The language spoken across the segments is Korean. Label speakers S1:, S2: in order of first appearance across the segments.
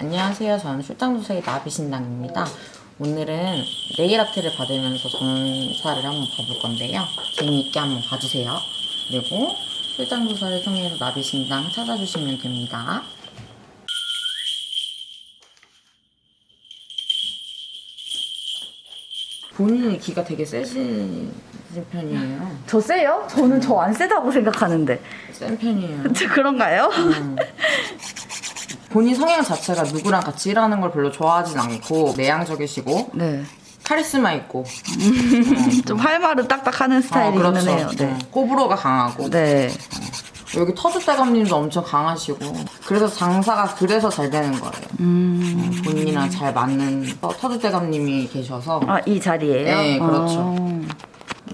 S1: 안녕하세요. 저는 출장도사의 나비신당입니다. 오늘은 네일 아트를 받으면서 전사를 한번 봐볼 건데요. 재미있게 한번 봐주세요. 그리고 출장도사를 통해서 나비신당 찾아주시면 됩니다. 본인이 기가 되게 세신 편이에요.
S2: 저 세요? 저는 저 안 세다고 생각하는데
S1: 센 편이에요.
S2: 그런가요?
S1: 음. 본인 성향 자체가 누구랑 같이 일하는 걸 별로 좋아하진 않고 내향적이시고
S2: 네.
S1: 카리스마 있고
S2: 좀 활발은 딱딱하는
S1: 어,
S2: 스타일이기는 해요. 네.
S1: 어, 호불호가 강하고
S2: 네.
S1: 여기 터줏대감님도 엄청 강하시고 그래서 장사가 그래서 잘 되는 거예요.
S2: 음.
S1: 어, 본인이랑 잘 맞는 터- 터줏대감님이 계셔서
S2: 아, 이 자리예요?
S1: 네, 그렇죠.
S2: 어.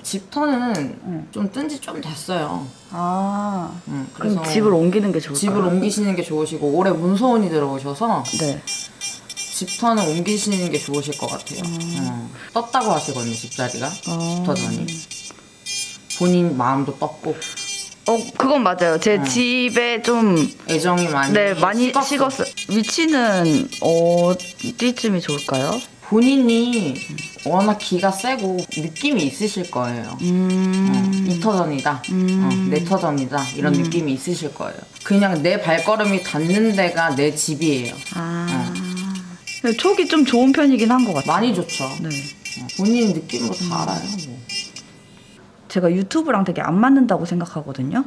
S1: 집터는 좀뜬지 좀 됐어요.
S2: 아.
S1: 음,
S2: 그럼
S1: 그래서
S2: 집을 옮기는 게 좋을까요?
S1: 집을 옮기시는 게 좋으시고 올해 문소원이 들어오셔서
S2: 네.
S1: 집터는 옮기시는 게 좋으실 것 같아요. 어. 떴다고 하시거든요, 집자리가. 집터전이. 본인 마음도 떴고,
S2: 어, 그건 맞아요. 제 집에 좀
S1: 애정이 많이.
S2: 네, 많이
S1: 식었어.
S2: 식었어요. 위치는 어디쯤이 좋을까요?
S1: 본인이 워낙 기가 세고 느낌이 있으실 거예요.
S2: 음.
S1: 어, 이 터전이다. 어, 내 터전이다. 이런
S2: 음.
S1: 느낌이 있으실 거예요. 그냥 내 발걸음이 닿는 데가 내 집이에요.
S2: 아. 근데 촉이 좀 좋은 편이긴 한 것 같아요.
S1: 많이 좋죠.
S2: 네.
S1: 어, 본인 느낌으로 다 알아요. 뭐.
S2: 제가 유튜브랑 되게 안 맞는다고 생각하거든요.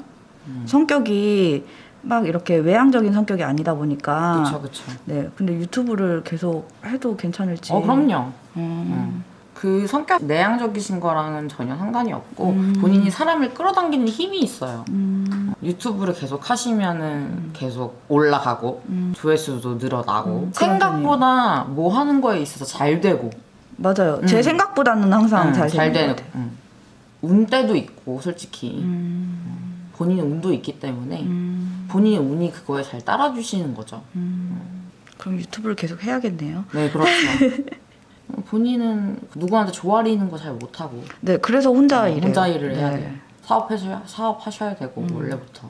S2: 성격이 막 이렇게 외향적인 성격이 아니다 보니까.
S1: 그쵸, 그쵸.
S2: 네. 근데 유튜브를 계속 해도 괜찮을지.
S1: 어, 그럼요.
S2: 음.
S1: 그 성격 내향적이신 거랑은 전혀 상관이 없고
S2: 음.
S1: 본인이 사람을 끌어당기는 힘이 있어요. 유튜브를 계속 하시면은 계속 올라가고 조회수도 늘어나고
S2: 음,
S1: 생각보다 뭐 하는 거에 있어서 잘 되고
S2: 맞아요. 제
S1: 음.
S2: 생각보다는 항상
S1: 응,
S2: 잘,
S1: 잘
S2: 되는 것 같아요.
S1: 응. 운때도 있고 솔직히
S2: 음.
S1: 본인의 운도 있기 때문에
S2: 음.
S1: 본인의 운이 그거에 잘 따라주시는 거죠.
S2: 그럼 유튜브를 계속 해야겠네요.
S1: 네 그렇죠. 본인은 누구한테 조아리는 거 잘 못하고
S2: 네, 그래서 혼자 일해요.
S1: 혼자 일을 해야
S2: 네.
S1: 돼요. 사업하셔야 사업하셔야 되고
S2: 음.
S1: 원래부터.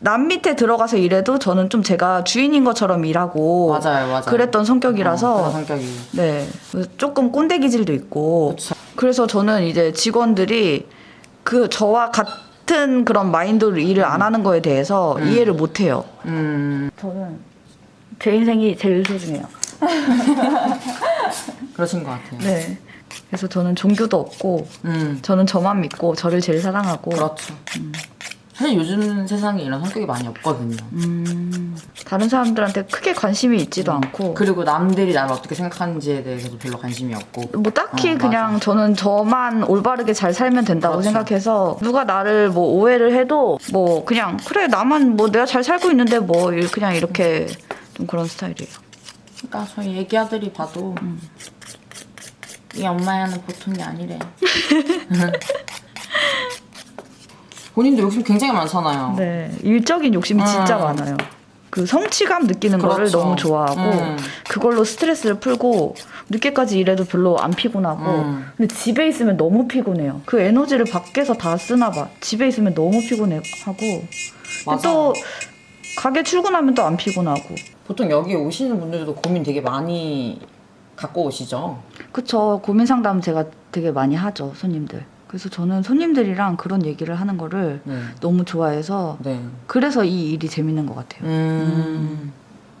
S2: 남 밑에 들어가서 일해도 저는 좀 제가 주인인 것처럼 일하고
S1: 맞아요, 맞아요.
S2: 그랬던 성격이라서
S1: 어, 성격이.
S2: 네 조금 꼰대 기질도 있고
S1: 그쵸.
S2: 그래서 저는 이제 직원들이 그 저와 같은 그런 마인드로 일을 안 하는 거에 대해서 이해를 못 해요.
S1: 음
S2: 저는 제 인생이 제일 소중해요.
S1: 그러신 것 같아요.
S2: 네. 그래서 저는 종교도 없고
S1: 음
S2: 저는 저만 믿고 저를 제일 사랑하고
S1: 그렇죠. 사실 요즘 세상에 이런 성격이 많이 없거든요.
S2: 음, 다른 사람들한테 크게 관심이 있지도 않고
S1: 그리고 남들이 나를 어떻게 생각하는지에 대해서도 별로 관심이 없고.
S2: 뭐 딱히
S1: 어,
S2: 그냥
S1: 맞아.
S2: 저는 저만 올바르게 잘 살면 된다고
S1: 그렇죠.
S2: 생각해서 누가 나를 뭐 오해를 해도 뭐 그냥 그래 나만 뭐 내가 잘 살고 있는데 뭐 이- 그냥 이렇게 좀 그런 스타일이에요.
S1: 그러니까 저희 애기 아들이 봐도 이 엄마야는 보통이 아니래. 본인도 욕심 굉장히 많잖아요.
S2: 네 일적인 욕심이 진짜
S1: 음.
S2: 많아요. 그 성취감 느끼는 거를
S1: 그렇죠.
S2: 너무 좋아하고
S1: 음.
S2: 그걸로 스트레스를 풀고 늦게까지 일해도 별로 안 피곤하고
S1: 음.
S2: 근데 집에 있으면 너무 피곤해요. 그 에너지를 밖에서 다 쓰나 봐. 집에 있으면 너무 피곤하고. 또 가게 출근하면 또 안 피곤하고
S1: 보통 여기 오시는 분들도 고민 되게 많이 갖고 오시죠.
S2: 그쵸 고민 상담 제가 되게 많이 하죠 손님들. 그래서 저는 손님들이랑 그런 얘기를 하는 거를
S1: 네.
S2: 너무 좋아해서
S1: 네.
S2: 그래서 이 일이 재밌는 것 같아요.
S1: 음.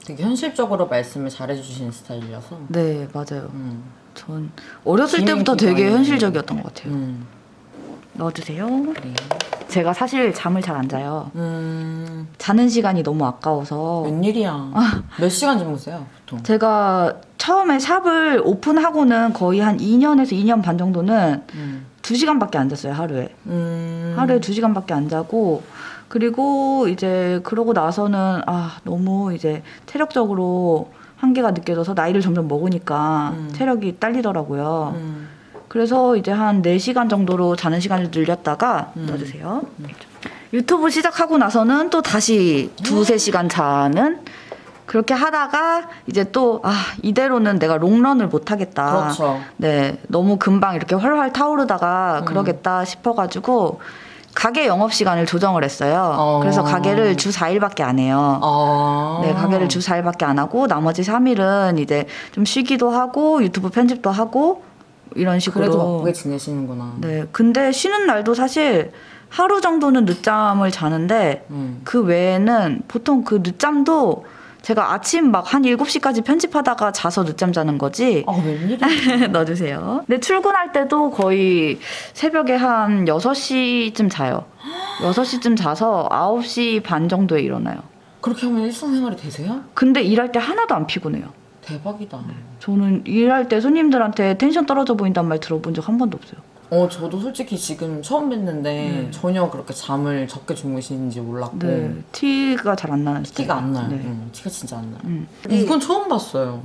S1: 되게 현실적으로 말씀을 잘해주시는 스타일이라서.
S2: 네 맞아요.
S1: 음.
S2: 전 어렸을 때부터 되게 현실적이었던 것 같아요.
S1: 음.
S2: 넣어주세요.
S1: 네.
S2: 제가 사실 잠을 잘 안 자요.
S1: 음.
S2: 자는 시간이 너무 아까워서
S1: 웬일이야. 몇 시간 주무세요, 보통?
S2: 제가 처음에 샵을 오픈하고는 거의 한 2년에서 2년 반 정도는
S1: 음.
S2: 2시간밖에 안 잤어요, 하루에.
S1: 음.
S2: 하루에 2시간밖에 안 자고 그리고 이제 그러고 나서는 아, 너무 이제 체력적으로 한계가 느껴져서 나이를 점점 먹으니까
S1: 음.
S2: 체력이 딸리더라고요.
S1: 음.
S2: 그래서 이제 한 4시간 정도로 자는 시간을 늘렸다가
S1: 음.
S2: 넣어주세요. 유튜브 시작하고 나서는 또 다시 두세 시간 자는 그렇게 하다가 이제 또 아 이대로는 내가 롱런을 못 하겠다.
S1: 그렇죠.
S2: 네, 너무 금방 이렇게 활활 타오르다가
S1: 음.
S2: 그러겠다 싶어 가지고 가게 영업 시간을 조정을 했어요.
S1: 어.
S2: 그래서 가게를 주 4일밖에 안 해요.
S1: 아.
S2: 네, 가게를 주 4일밖에 안 하고 나머지 3일은 이제 좀 쉬기도 하고 유튜브 편집도 하고 이런 식으로
S1: 그래도 바쁘게 지내시는구나.
S2: 네. 근데 쉬는 날도 사실 하루 정도는 늦잠을 자는데
S1: 음.
S2: 그 외에는 보통 그 늦잠도 제가 아침 막 한 7시까지 편집하다가 자서 늦잠 자는 거지.
S1: 아, 웬일이야.
S2: 넣어주세요. 근데 출근할 때도 거의 새벽에 한 6시쯤 자요. 6시쯤 자서 9시 반 정도에 일어나요.
S1: 그렇게 하면 일상생활이 되세요?
S2: 근데 일할 때 하나도 안 피곤해요.
S1: 대박이다.
S2: 저는 일할 때 손님들한테 텐션 떨어져 보인단 말 들어본 적 한 번도 없어요.
S1: 어, 저도 솔직히 지금 처음 뵀는데
S2: 네.
S1: 전혀 그렇게 잠을 적게 주무시는지 몰랐고
S2: 네. 티가 잘 안 나는
S1: 티가 안 나요.
S2: 네.
S1: 응, 티가 진짜 안 나요.
S2: 음.
S1: 이건 처음 봤어요.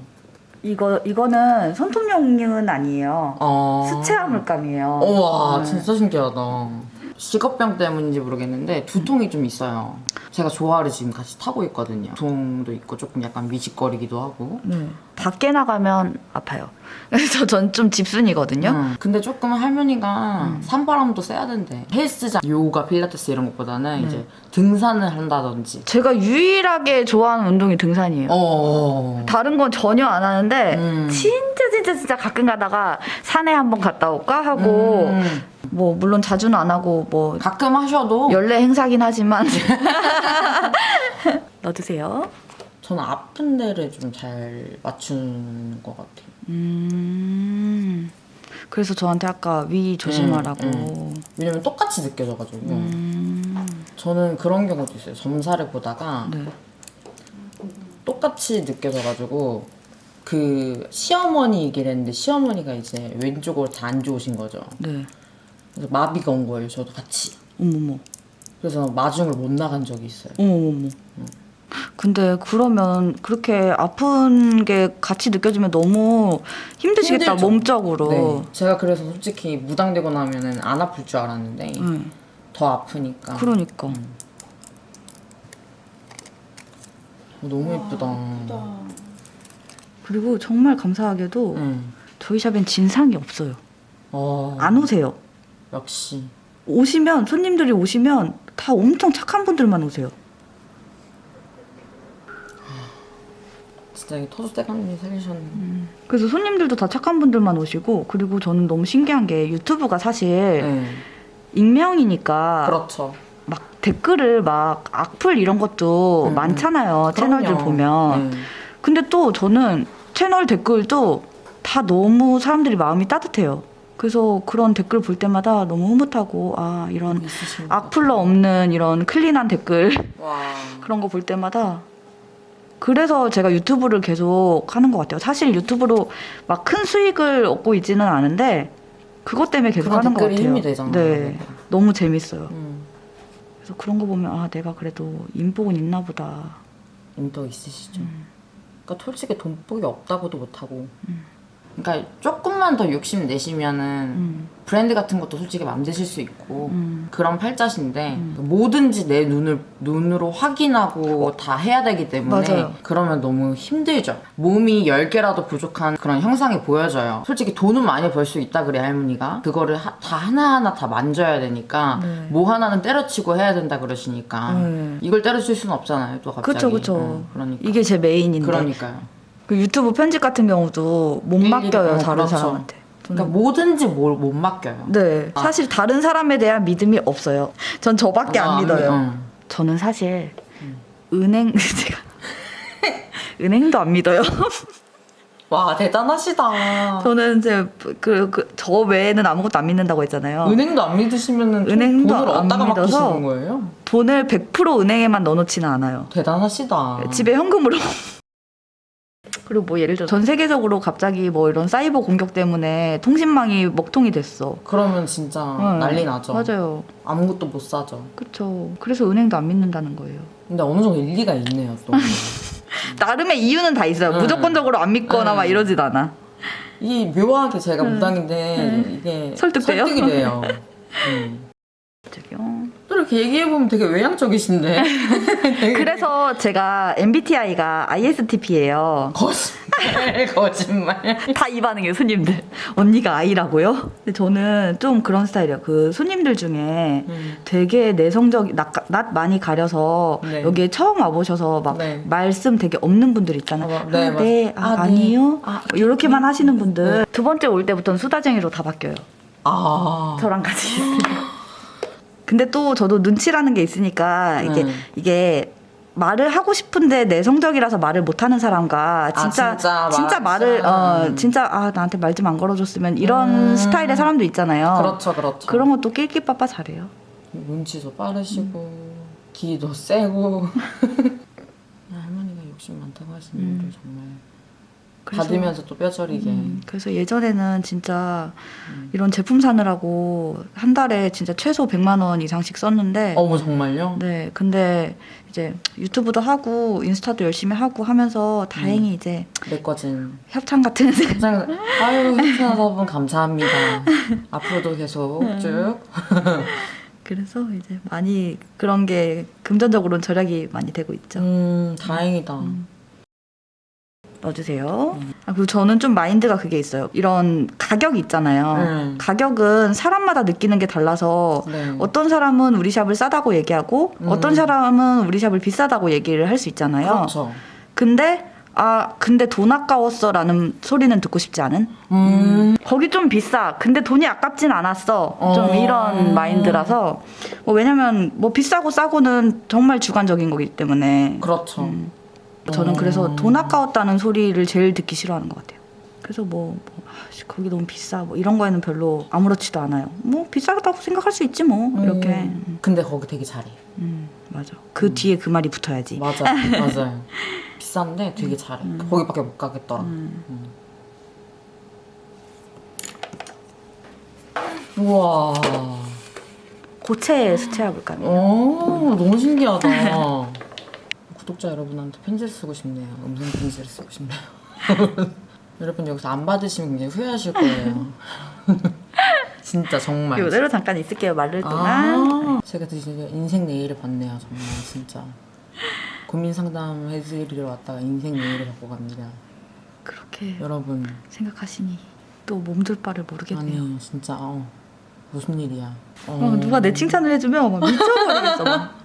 S2: 이거 이거는 손톱용은 아니에요.
S1: 아.
S2: 수채화 물감이에요.
S1: 우와,
S2: 네.
S1: 진짜 신기하다. 직업병 때문인지 모르겠는데 두통이 좀 있어요. 제가 조화를 지금 같이 타고 있거든요. 두통도 있고 조금 약간 미식거리기도 하고.
S2: 네. 밖에 나가면 아파요. 그래서 전 좀 집순이거든요.
S1: 응. 근데 조금 할머니가 산바람도 쐬야 된대. 헬스장, 요가, 필라테스 이런 것보다는 이제 등산을 한다든지.
S2: 제가 유일하게 좋아하는 운동이 등산이에요.
S1: 어.
S2: 다른 건 전혀 안 하는데
S1: 음.
S2: 진짜 진짜 진짜 가끔 가다가 산에 한번 갔다 올까 하고
S1: 음.
S2: 뭐 물론 자주는 안 하고 뭐
S1: 가끔 하셔도
S2: 연례 행사긴 하지만 넣어주세요.
S1: 저는 아픈 데를 좀 잘 맞추는 것 같아요.
S2: 음 그래서 저한테 아까 위 조심하라고.
S1: 음, 왜냐면 똑같이 느껴져가지고.
S2: 음,
S1: 저는 그런 경우도 있어요. 점사를 보다가
S2: 네.
S1: 똑같이 느껴져가지고 그 시어머니 얘기를 했는데 시어머니가 이제 왼쪽으로 다 안 좋으신 거죠.
S2: 네.
S1: 그래서 마비가 온 거예요. 저도 같이.
S2: 어머머.
S1: 그래서 마중을 못 나간 적이 있어요.
S2: 어머머머. 근데 그러면 그렇게 아픈 게 같이 느껴지면 너무 힘드시겠다
S1: 힘들죠.
S2: 몸적으로.
S1: 네. 제가 그래서 솔직히 무당되고 나면은 안 아플 줄 알았는데
S2: 응.
S1: 더 아프니까.
S2: 네. 그러니까.
S1: 어, 너무 예쁘다.
S2: 그리고 정말 감사하게도
S1: 응.
S2: 저희 샵엔 진상이 없어요.
S1: 어,
S2: 안 오세요.
S1: 역시.
S2: 오시면 손님들이 오시면 다 엄청 착한 분들만 오세요.
S1: 진짜 이 토수대감님이 살리셨네.
S2: 그래서 손님들도 다 착한 분들만 오시고 그리고 저는 너무 신기한 게 유튜브가 사실
S1: 네.
S2: 익명이니까
S1: 그렇죠.
S2: 막 댓글을 막 악플 이런 것도
S1: 음,
S2: 많잖아요. 채널들. 보면.
S1: 네.
S2: 근데 또 저는 채널 댓글도 다 너무 사람들이 마음이 따뜻해요. 그래서 그런 댓글 볼 때마다 너무 흐뭇하고 아 이런 악플러 없는 이런 클린한 댓글. 그런 거 볼 때마다 그래서 제가 유튜브를 계속 하는 것 같아요. 사실 유튜브로 막 큰 수익을 얻고 있지는 않은데 그것 때문에 계속 하는 것 같아요.
S1: 힘이 되잖아요.
S2: 네, 너무 재밌어요.
S1: 음.
S2: 그래서 그런 거 보면 아 내가 그래도 인복은 있나 보다.
S1: 인도 있으시죠.
S2: 음.
S1: 그러니까 솔직히 돈복이 없다고도 못하고. 그러니까 조금만 더 욕심 내시면은
S2: 음,
S1: 브랜드 같은 것도 솔직히 만드실 수 있고
S2: 음.
S1: 그런 팔자신데 뭐든지 내 눈을 눈으로 확인하고 다 해야 되기 때문에
S2: 맞아요.
S1: 그러면 너무 힘들죠. 몸이 10개라도 부족한 그런 형상이 보여져요. 솔직히 돈은 많이 벌 수 있다 그래 할머니가 그거를 하- 다 하나하나 다 만져야 되니까
S2: 네.
S1: 뭐 하나는 때려치고 해야 된다 그러시니까
S2: 네.
S1: 이걸 때려칠 수는 없잖아요. 또 갑자기.
S2: 그쵸 그쵸.
S1: 어, 그러니까.
S2: 이게 제 메인인데.
S1: 그러니까요.
S2: 그 유튜브 편집 같은 경우도 못
S1: 일일이-
S2: 맡겨요
S1: 어,
S2: 다른
S1: 그렇죠.
S2: 사람한테. 저는
S1: 그러니까 뭐든지 뭘 못 맡겨요.
S2: 네, 사실 다른 사람에 대한 믿음이 없어요. 전 저밖에
S1: 아,
S2: 안 믿어요.
S1: 응.
S2: 저는 사실 은행 제가 은행도 안 믿어요.
S1: 와 대단하시다.
S2: 저는 이제 그저 외에는 아무것도 안 믿는다고 했잖아요.
S1: 은행도 안 믿으시면은 좀
S2: 은행도
S1: 돈을
S2: 안
S1: 어디다가
S2: 믿어서
S1: 맡기시는 거예요?
S2: 돈을 100% 은행에만 넣어놓지는 않아요.
S1: 대단하시다.
S2: 집에 현금으로. 그리고 뭐 예를 들어 전 세계적으로 갑자기 뭐 이런 사이버 공격 때문에 통신망이 먹통이 됐어.
S1: 그러면 진짜
S2: 응.
S1: 난리 나죠.
S2: 맞아요.
S1: 아무것도 못 사죠.
S2: 그쵸. 그래서 은행도 안 믿는다는 거예요.
S1: 근데 어느 정도 일리가 있네요 또.
S2: 나름의 이유는 다 있어요.
S1: 응.
S2: 무조건적으로 안 믿거나
S1: 응.
S2: 막 이러진 않아.
S1: 이 묘하게 제가 무당인데 이게
S2: 설득돼요?
S1: 설득이 돼요. 음.
S2: 저기요.
S1: 또 그렇게 얘기해보면 되게 외향적이신데. 되게
S2: 그래서 제가 MBTI가 ISTP예요.
S1: 거짓말, 거짓말.
S2: 다 이 반응이에요, 손님들. 언니가 I라고요? 근데 저는 좀 그런 스타일이에요. 그 손님들 중에
S1: 음.
S2: 되게 내성적, 낯, 낯 많이 가려서
S1: 네.
S2: 여기에 처음 와보셔서 막
S1: 네.
S2: 말씀 되게 없는 분들 있잖아요.
S1: 어, 네,
S2: 아. 네, 아,
S1: 아, 네.
S2: 아니요.
S1: 아,
S2: 이렇게만 하시는 분들. 두 번째 올 때부터는 수다쟁이로 다 바뀌어요.
S1: 아.
S2: 저랑 같이. 근데 또 저도 눈치라는 게 있으니까 이게
S1: 음.
S2: 이게 말을 하고 싶은데 내성적이라서 말을 못하는 사람과
S1: 아,
S2: 진짜
S1: 진짜
S2: 진짜,
S1: 말-
S2: 말을 어
S1: 음.
S2: 진짜 아 나한테 말 좀 안 걸어줬으면 이런
S1: 음.
S2: 스타일의 사람도 있잖아요.
S1: 그렇죠, 그렇죠.
S2: 그런 것도 낄낄빠빠 잘해요.
S1: 눈치도 빠르시고, 기도 세고. 할머니가 욕심 많다고 하시는
S2: 음.
S1: 분들 정말.
S2: 그래서-
S1: 받으면서 또 뼈저리게.
S2: 음, 그래서 예전에는 진짜
S1: 음.
S2: 이런 제품 사느라고 한 달에 진짜 최소 100만 원 이상씩 썼는데
S1: 어머, 정말요?
S2: 네, 근데 이제 유튜브도 하고 인스타도 열심히 하고 하면서 다행히
S1: 음.
S2: 이제
S1: 내 거진.
S2: 협찬 같은
S1: 감사합니다. 아유, 협찬하다분 감사합니다. 앞으로도 계속
S2: 음.
S1: 쭉.
S2: 그래서 이제 많이 그런 게 금전적으로는 절약이 많이 되고 있죠.
S1: 음, 다행이다.
S2: 음. 넣어주세요.
S1: 음.
S2: 아, 그리고 저는 좀 마인드가 그게 있어요. 이런 가격이 있잖아요.
S1: 음.
S2: 가격은 사람마다 느끼는 게 달라서
S1: 네.
S2: 어떤 사람은 우리 샵을 싸다고 얘기하고
S1: 음.
S2: 어떤 사람은 우리 샵을 비싸다고 얘기를 할 수 있잖아요.
S1: 그렇죠.
S2: 근데 아 근데 돈 아까웠어라는 소리는 듣고 싶지 않은.
S1: 음.
S2: 거기 좀 비싸. 근데 돈이 아깝진 않았어. 좀
S1: 어.
S2: 이런 마인드라서. 뭐 왜냐면 뭐 비싸고 싸고는 정말 주관적인 거기 때문에.
S1: 그렇죠.
S2: 음. 저는
S1: 어.
S2: 그래서 돈 아까웠다는 소리를 제일 듣기 싫어하는 것 같아요. 그래서 뭐, 뭐 아씨, 거기 너무 비싸 뭐 이런 거에는 별로 아무렇지도 않아요. 뭐 비싸다고 생각할 수 있지 뭐 이렇게.
S1: 음. 근데 거기 되게 잘해.
S2: 음, 맞아. 그 뒤에 그 말이 붙어야지.
S1: 맞아, 맞아요. 비싼데 되게 잘해.
S2: 음.
S1: 거기밖에 못 가겠더라.
S2: 음.
S1: 음. 우와.
S2: 고체 수채화볼까?
S1: 오, 너무 신기하다. 구독자 여러분한테 편지를 쓰고 싶네요. 음성 편지를 쓰고 싶네요. 여러분 여기서 안 받으시면 굉장히 후회하실 거예요. 진짜 정말.
S2: 이대로 잠깐 있을게요. 마를 동안.
S1: 아, 제가 드디어 인생 네일을 봤네요. 정말 진짜. 고민 상담 해드리러 왔다가 인생 네일을 받고 갑니다.
S2: 그렇게
S1: 여러분
S2: 생각하시니 또 몸둘 바를 모르겠네요.
S1: 아니 진짜 어, 무슨 일이야? 어.
S2: 어, 누가 내 칭찬을 해주면 막 미쳐버리겠어. 막.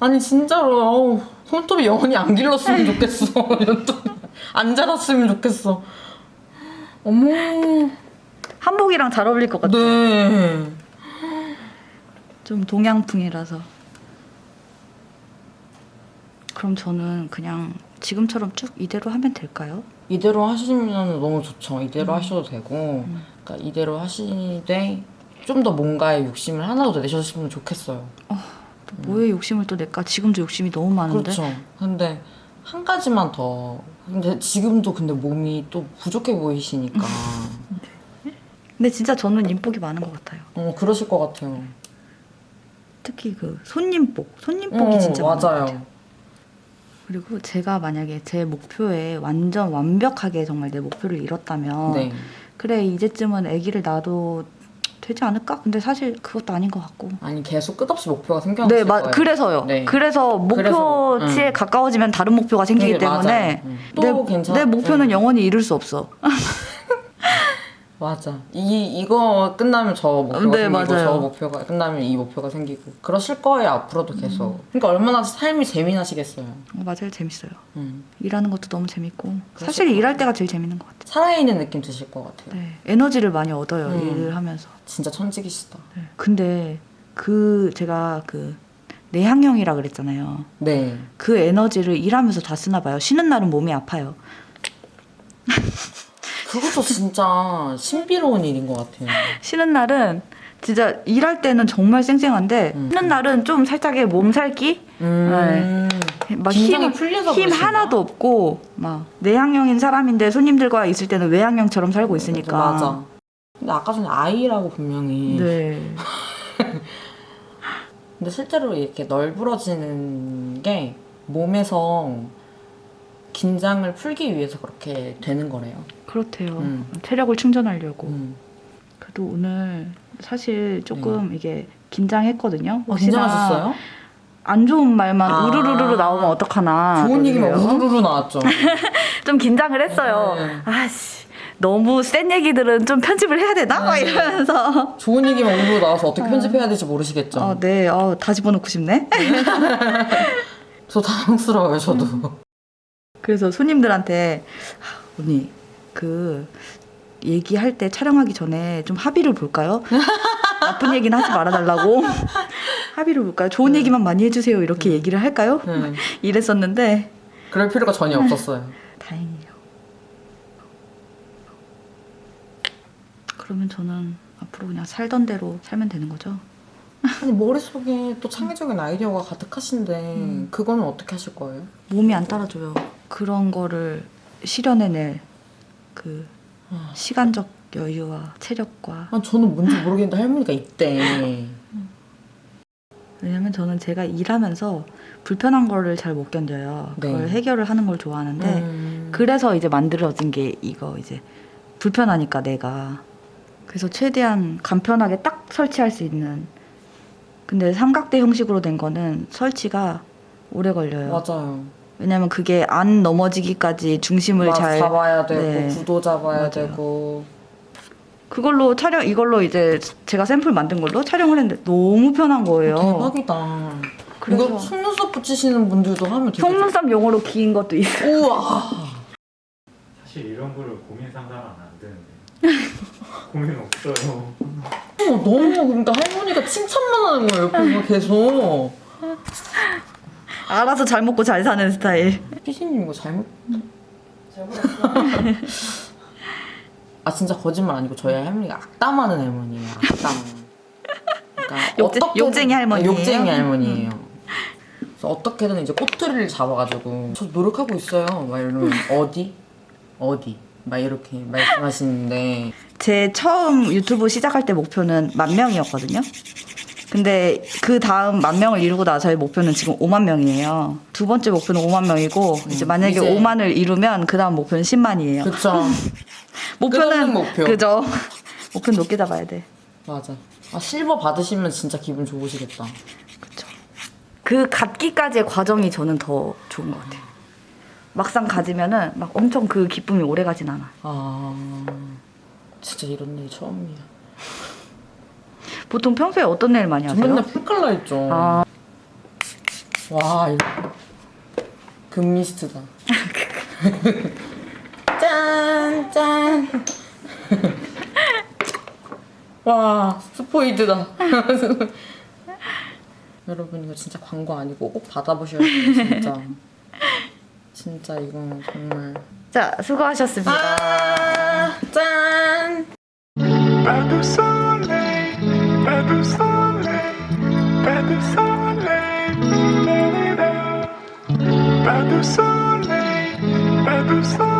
S1: 아니 진짜로 어우, 손톱이 영원히 안 길렀으면 좋겠어. 손톱 안 자랐으면 좋겠어. 어머,
S2: 한복이랑 잘 어울릴 것 같아.
S1: 네.
S2: 좀 동양풍이라서. 그럼 저는 그냥 지금처럼 쭉 이대로 하면 될까요?
S1: 이대로 하시면 너무 좋죠. 이대로
S2: 음.
S1: 하셔도 되고, 그러니까 이대로 하시되 좀 더 뭔가에 욕심을 하나 더 내셨으면 좋겠어요.
S2: 또 뭐에 욕심을 또 낼까? 지금도 욕심이 너무 많은데.
S1: 음. 그렇죠. 근데 한 가지만 더. 근데 지금도 근데 몸이 또 부족해 보이시니까.
S2: 근데 진짜 저는 인복이 많은 것 같아요.
S1: 어 그러실 것 같아요.
S2: 특히 그 손님복, 손님복이
S1: 어,
S2: 진짜 많은 것 같아요.
S1: 맞아요.
S2: 그리고 제가 만약에 제 목표에 완전 완벽하게 정말 내 목표를 이뤘다면
S1: 네.
S2: 그래 이제쯤은 아기를 낳아도 되지 않을까? 근데 사실 그것도 아닌 것 같고.
S1: 아니 계속 끝없이 목표가 생겨났을
S2: 네, 마,
S1: 거예요.
S2: 그래서요.
S1: 네.
S2: 그래서 목표치에
S1: 음.
S2: 가까워지면 다른 목표가 생기기
S1: 네,
S2: 때문에.
S1: 음. 또
S2: 내, 내 목표는
S1: 음.
S2: 영원히 이룰 수 없어.
S1: 맞아. 이 이거 끝나면 저 목표가
S2: 네,
S1: 생기고
S2: 맞아요.
S1: 저 목표가 끝나면 이 목표가 생기고 그러실 거예요 앞으로도 계속. 그러니까 얼마나 삶이 재미나시겠어요.
S2: 어, 맞아요, 재밌어요.
S1: 음.
S2: 일하는 것도 너무 재밌고 사실
S1: 것
S2: 일할 때가 제일 재밌는 것 같아요.
S1: 살아있는 느낌 드실 것 같아요.
S2: 네, 에너지를 많이 얻어요
S1: 음.
S2: 일을 하면서.
S1: 진짜 천직이시다.
S2: 네. 근데 그 제가 그 내향형이라 그랬잖아요.
S1: 네.
S2: 그 에너지를 일하면서 다 쓰나 봐요. 쉬는 날은 몸이 아파요.
S1: 그것도 진짜 신비로운 일인 것 같아요.
S2: 쉬는 날은 진짜 일할 때는 정말 쌩쌩한데
S1: 음.
S2: 쉬는 날은 좀 살짝의 몸살기?
S1: 음.
S2: 막
S1: 긴장이
S2: 힘,
S1: 풀려서
S2: 힘
S1: 그러신가?
S2: 하나도 없고 막 내향형인 사람인데 손님들과 있을 때는 외향형처럼 살고 있으니까
S1: 맞아. 근데 아까 전에 아이라고 분명히.
S2: 네.
S1: 근데 실제로 이렇게 널브러지는 게 몸에서 긴장을 풀기 위해서 그렇게 되는 거래요.
S2: 그렇대요.
S1: 음.
S2: 체력을 충전하려고.
S1: 음.
S2: 그래도 오늘 사실 조금
S1: 네.
S2: 이게 긴장했거든요.
S1: 어, 긴장하셨어요?
S2: 안 좋은 말만
S1: 아.
S2: 우르르르 나오면 어떡하나.
S1: 좋은 얘기만. 우르르 나왔죠.
S2: 좀 긴장을 했어요.
S1: 네.
S2: 아씨 너무 센 얘기들은 좀 편집을 해야 되나? 막
S1: 네.
S2: 이러면서.
S1: 좋은 얘기만 우르르 나와서 어떻게 편집해야 될지 모르시겠죠.
S2: 아, 네. 어, 다 집어넣고 싶네.
S1: 저 당황스러워요, 저도.
S2: 그래서 손님들한테 아, 언니 그 얘기할 때 촬영하기 전에 좀 합의를 볼까요? 나쁜 얘기는 하지 말아달라고 합의를 볼까요? 좋은 얘기만 많이 해주세요 이렇게 얘기를 할까요?
S1: 네.
S2: 이랬었는데
S1: 그럴 필요가 전혀 없었어요.
S2: 다행이에요. 그러면 저는 앞으로 그냥 살던 대로 살면 되는 거죠?
S1: 아니 머릿속에 또 창의적인 아이디어가 가득하신데
S2: 음.
S1: 그거는 어떻게 하실 거예요?
S2: 몸이 안 따라줘요. 그런 거를 실현해낼 그
S1: 아.
S2: 시간적 여유와 체력과
S1: 아, 저는 뭔지 모르겠는데 할머니가 있대.
S2: 왜냐면 저는 제가 일하면서 불편한 거를 잘 못 견뎌요.
S1: 네.
S2: 그걸 해결을 하는 걸 좋아하는데
S1: 음.
S2: 그래서 이제 만들어진 게 이거 이제 불편하니까 내가 그래서 최대한 간편하게 딱 설치할 수 있는 근데 삼각대 형식으로 된 거는 설치가 오래 걸려요.
S1: 맞아요.
S2: 왜냐면 그게 안 넘어지기까지 중심을 막잘
S1: 잡아야 되고
S2: 네.
S1: 구도 잡아야
S2: 맞아요.
S1: 되고
S2: 그걸로 촬영 이걸로 이제 제가 샘플 만든 걸로 촬영을 했는데 너무 편한 거예요.
S1: 대박이다.
S2: 그래서-
S1: 이거 속눈썹 붙이시는 분들도 하면 되게
S2: 속눈썹 용어로 긴 것도 있어요.
S1: 우와.
S3: 사실 이런 거를 고민 상담하면 안 되는데 고민 없어요.
S1: 어, 너무 그러니까 할머니가 칭찬만 하는 거예요. 옆에서 계속.
S2: 알아서 잘 먹고 잘 사는 스타일.
S1: 피디님 이거 잘못 아 진짜 거짓말 아니고 저희 할머니가 악담하는 할머니예요. 악담. 그러니까
S2: 욕쟁- 욕쟁이 할머니예요? 음.
S1: 욕쟁이 할머니예요. 그래서 어떻게든 이제 꼬투리를 잡아가지고 저 노력하고 있어요. 막 이러면 어디 어디 막 이렇게 말씀하시는데
S2: 제 처음 유튜브 시작할 때 목표는 만 명이었거든요. 근데 그 다음 만 명을 이루고 나서의 목표는 지금 5만 명이에요. 두 번째 목표는 5만 명이고 이제 만약에
S1: 음, 이제-
S2: 5만을 이루면 그 다음 목표는 10만이에요.
S1: 그쵸
S2: 목표는
S1: 목표.
S2: 그죠. 목표는 높게 잡아야 돼.
S1: 맞아. 아 실버 받으시면 진짜 기분 좋으시겠다.
S2: 그쵸. 그 갖기까지의 과정이 저는 더 좋은 것 같아요. 막상 가지면은 막 엄청 그 기쁨이 오래 가진 않아.
S1: 아 진짜 이런 일 처음이야.
S2: 보통 평소에 어떤 일 많이
S1: 저
S2: 하세요?
S1: 맨날 풀칼라 했죠.
S2: 아,
S1: 와 이거 금미스트다. 짠 짠. 와 스포이드다. 여러분 이거 진짜 광고 아니고 꼭 받아보셔야 돼요 진짜. 진짜 이거 정말.
S2: 자 수고하셨습니다.
S1: 아, 짠.
S4: Pas de soleil, pas de soleil, pas de soleil.